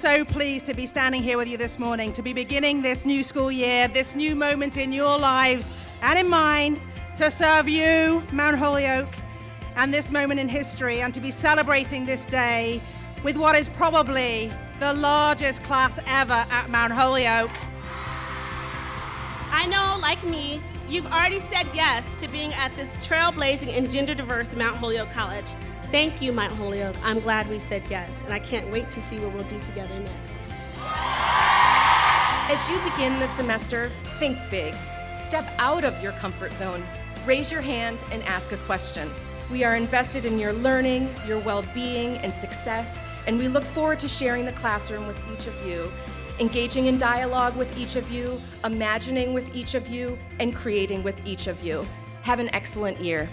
so pleased to be standing here with you this morning, to be beginning this new school year, this new moment in your lives and in mine, to serve you, Mount Holyoke, and this moment in history, and to be celebrating this day with what is probably the largest class ever at Mount Holyoke. I know, like me, you've already said yes to being at this trailblazing and gender diverse Mount Holyoke College. Thank you, Mount Holyoke. I'm glad we said yes, and I can't wait to see what we'll do together next. As you begin the semester, think big. Step out of your comfort zone. Raise your hand and ask a question. We are invested in your learning, your well-being, and success, and we look forward to sharing the classroom with each of you, engaging in dialogue with each of you, imagining with each of you, and creating with each of you. Have an excellent year.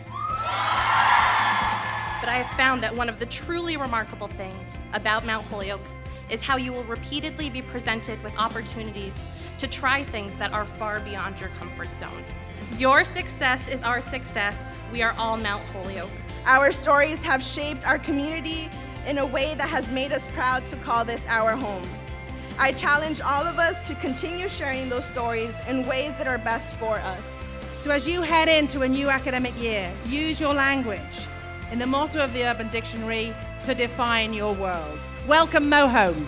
But I have found that one of the truly remarkable things about Mount Holyoke is how you will repeatedly be presented with opportunities to try things that are far beyond your comfort zone. Your success is our success. We are all Mount Holyoke. Our stories have shaped our community in a way that has made us proud to call this our home. I challenge all of us to continue sharing those stories in ways that are best for us. So as you head into a new academic year, use your language in the motto of the Urban Dictionary to define your world. Welcome Mo home.